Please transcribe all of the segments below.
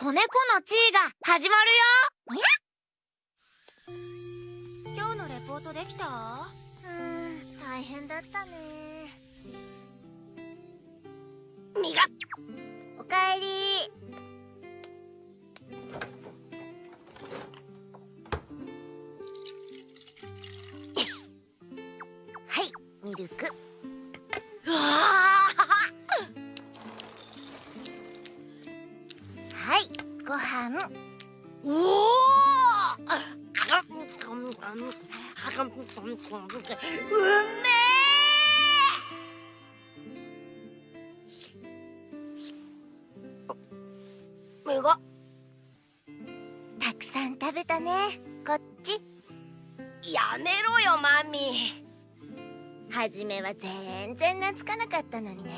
子猫の地位が始まるよ。今日のレポートできた？うん大変だったね。みがおかえり。はいミルクうめえ。みがたくさん食べたね。こっち。やめろよマミ。初めは全然懐かなかったのにね。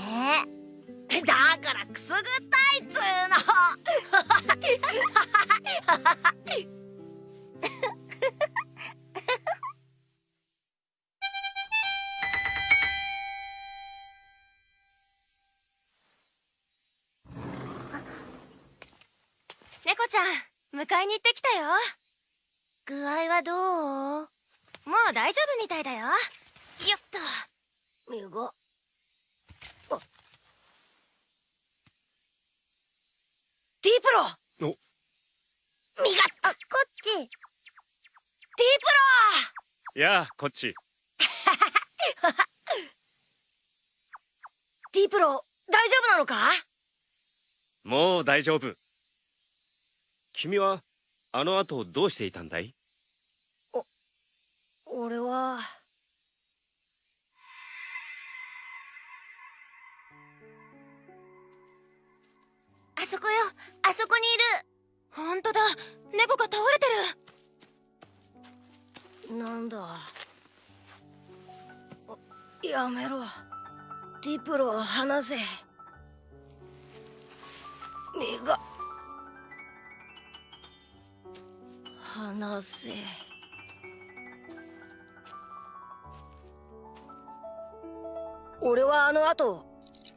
だからくすぐったいっつーの。猫ちゃん迎えに行ってきたよ。具合はどう？もう大丈夫みたいだよ。よっと。みがディープロ。お。みがあこっち。ディープやあこっち。ロディープロ大丈夫なのか？もう大丈夫君はあの後どうしていたんだい？俺は。あそこよ。あそこにいる。本当だ。猫が倒れてる。なんだ。やめろ。ディプロ離せ。目が離せ。俺はあの後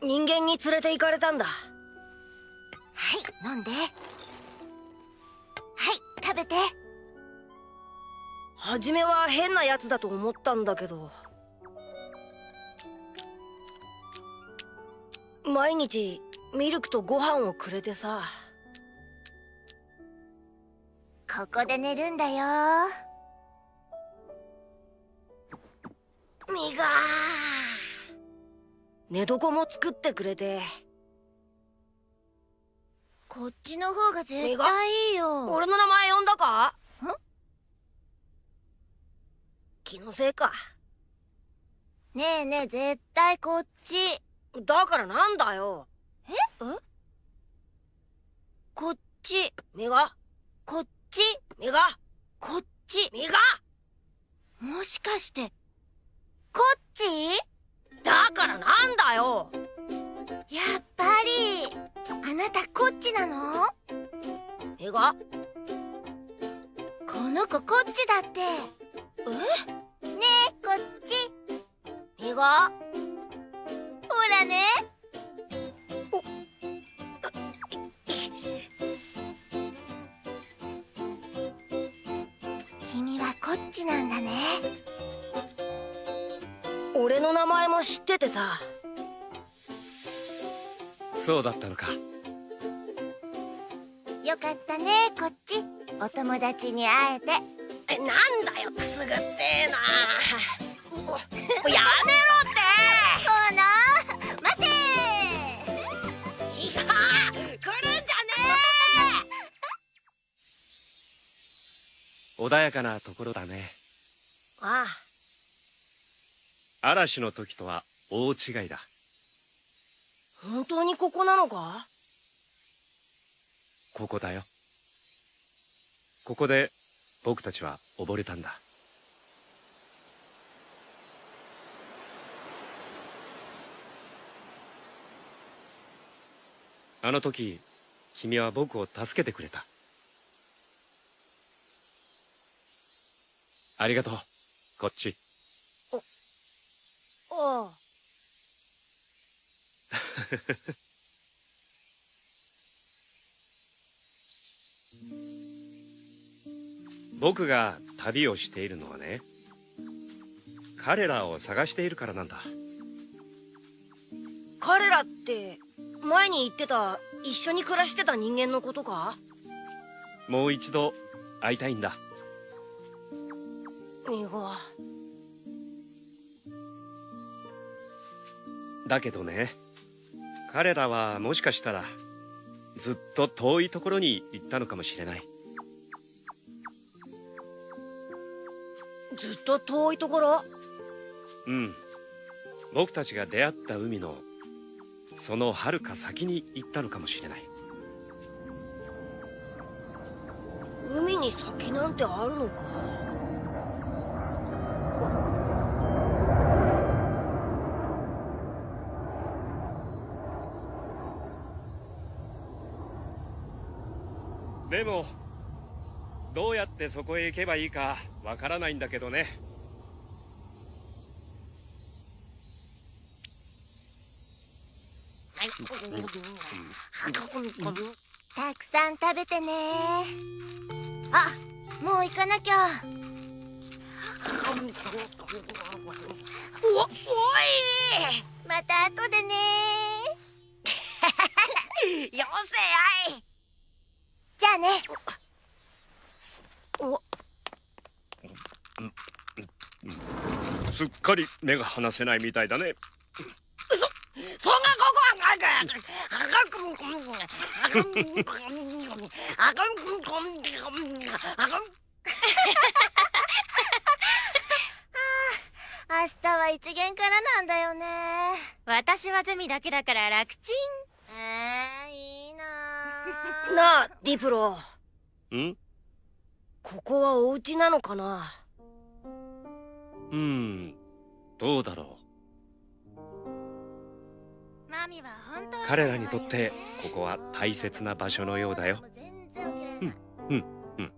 人間に連れて行かれたんだ。はい飲んで。はい食べて。初めは変なやつだと思ったんだけど毎日ミルクとご飯をくれてさここで寝るんだよ。みが寝床も作ってくれて。こっちの方が絶対いいよ。俺の名前呼んだか？ん？気のせいか。ねえねえ絶対こっち。だからなんだよ。こっち。みがこっちみがこっちみが。もしかしてこっち？だからなんだよ。やっぱりあなたこっちなの？みが。この子こっちだって。え？ねえこっち。みが。ほらね俺の名前も知っててさ。そうだったのか。よかったねこっち。お友達に会えて。えなんだよくすぐってえな。おやめろこの？待て。っていいか来るんじゃね穏やかなところだね。えああ嵐の時とは大違いだ。本当にここなのか？ここだよ。ここで僕たちは溺れたんだ。あの時君は僕を助けてくれた。ありがとうこっちああ僕が旅をしているのはね彼らを探しているからなんだ。彼らって前に言ってた一緒に暮らしてた人間のことか？もう一度会いたいんだ。ミゴだけどね彼らはもしかしたらずっと遠いところに行ったのかもしれない。ずっと遠いところ？うん。僕たちが出会った海のその遥か先に行ったのかもしれない。海に先なんてあるのか？でもどうやってそこへ行けばいいかわからないんだけどね。たくさん。食べてねあもう行かなきゃおおいまた後でねよせやいじゃあねおすっかり目が離せないみたいだね。そんなここは明日は一元からなん。だよね私はゼミだけだから楽ちん。えーなあディプロ。ん？ここはお家なのかな？うんどうだろう。彼らにとってここは大切な場所のようだよ。全然起きれない、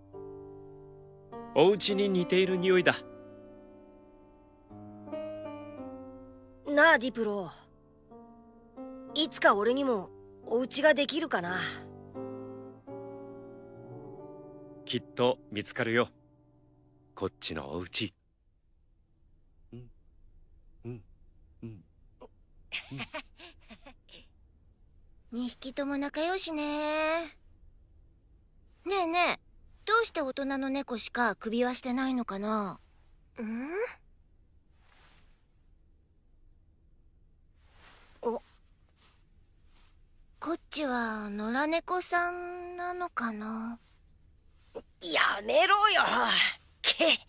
お家に似ている匂いだ。なあディプロ。いつか俺にもお家ができるかな？きっと見つかるよ。こっちのお家うん。うん。うん。2匹とも仲良しね。ねえねえどうして大人の猫しか首輪してないのかな？うん？お。こっちは野良猫さんなのかな？やめろよ。け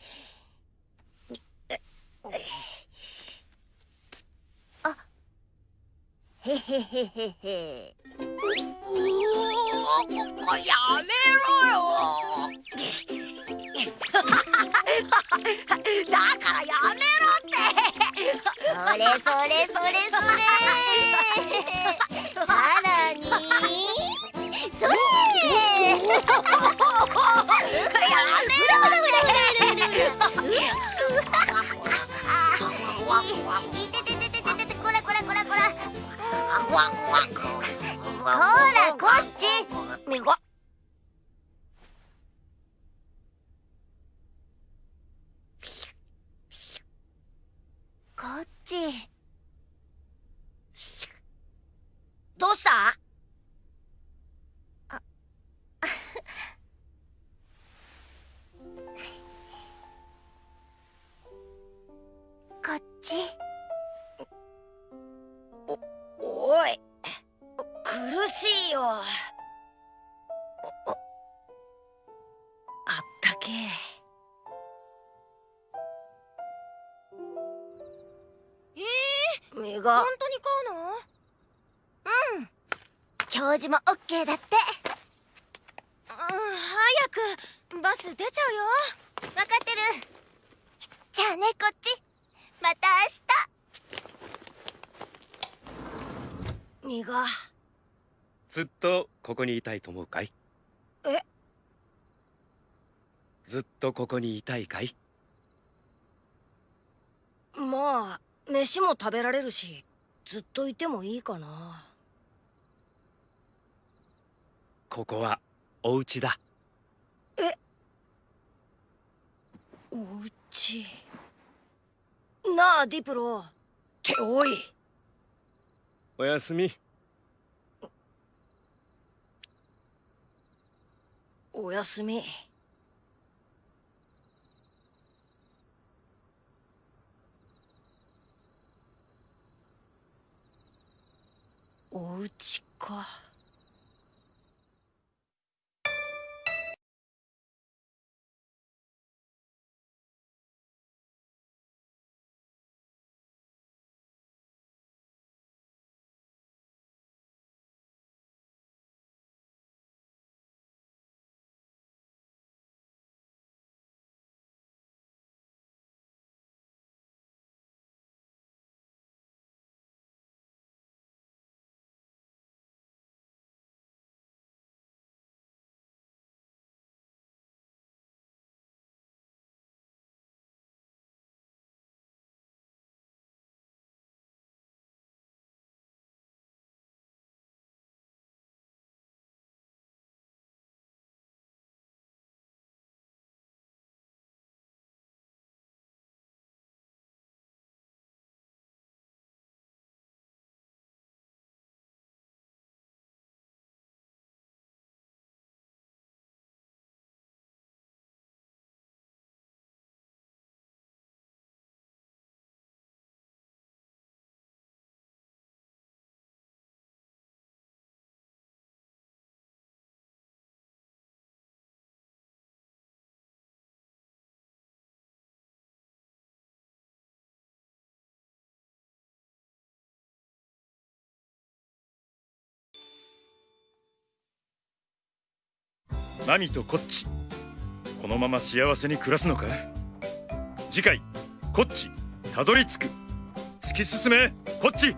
へへへへへ。おおやめろよ。だからやめろって。それそれそれそれ。さらにこっち。け。ええー、みが。本当に買うの？教授もオッケーだって。うん早くバス出ちゃうよ。分かってる。じゃあねこっち。また明日。みが。ずっとここにいたいと思うかい？え？ずっとここにいたいかい？まあ飯も食べられるしずっといてもいいかな。ここはお家だ。お家？なあディプロ。っておい。おやすみ。おやすみお家か。ナミとコッチこのまま幸せに暮らすのか？次回こっち。たどり着く。突き進め。こっち。